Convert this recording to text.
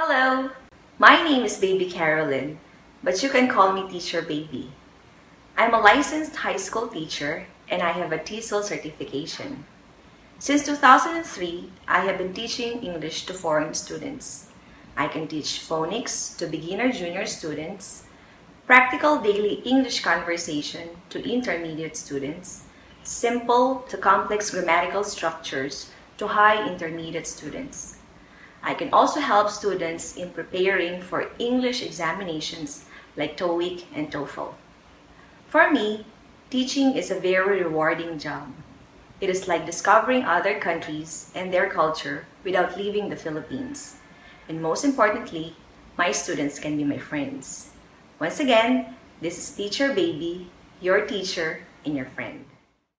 Hello, my name is Baby Carolyn, but you can call me Teacher Baby. I'm a licensed high school teacher and I have a TESOL certification. Since 2003, I have been teaching English to foreign students. I can teach phonics to beginner junior students, practical daily English conversation to intermediate students, simple to complex grammatical structures to high intermediate students. I can also help students in preparing for English examinations like TOEIC and TOEFL. For me, teaching is a very rewarding job. It is like discovering other countries and their culture without leaving the Philippines. And most importantly, my students can be my friends. Once again, this is Teacher Baby, your teacher and your friend.